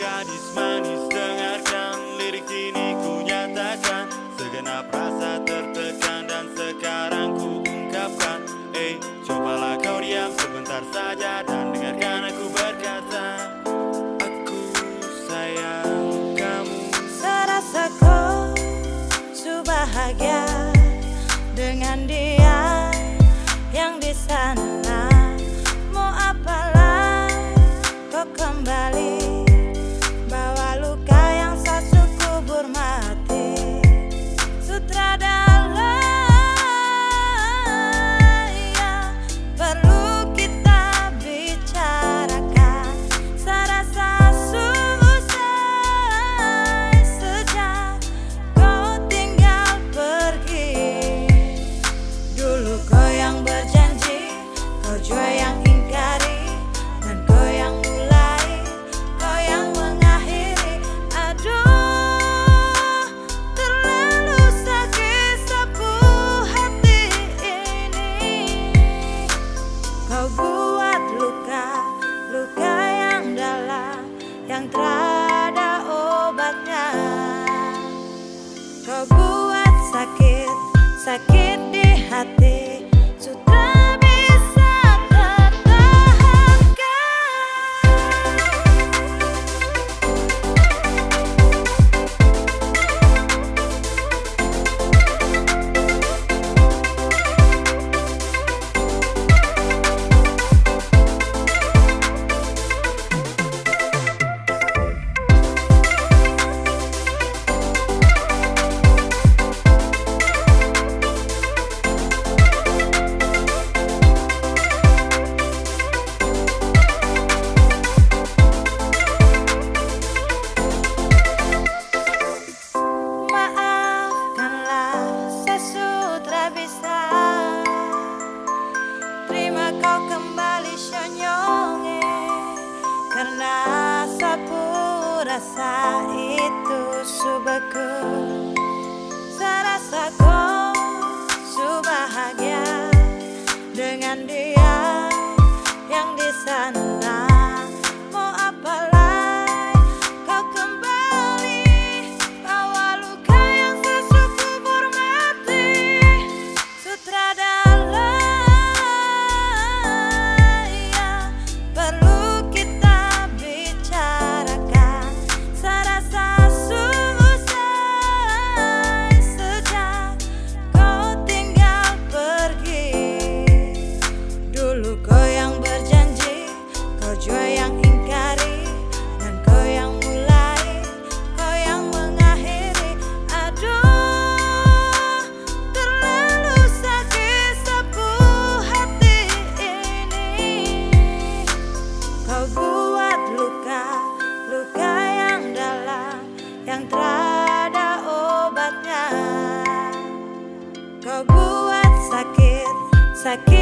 manis-manis dengarkan. Lirik ini ku nyatakan. Segenap rasa tertekan dan sekarang ku ungkapkan. Eh, cobalah kau diam sebentar saja dan dengarkan aku berkata Aku sayang kamu. Serasa kau bahagia dengan dia yang di sana. Mau apalah kau kembali Saqué kau kembali senyonge Karena sapu rasa itu subaku Serasa kau bahagia Dengan dia yang di sana Kau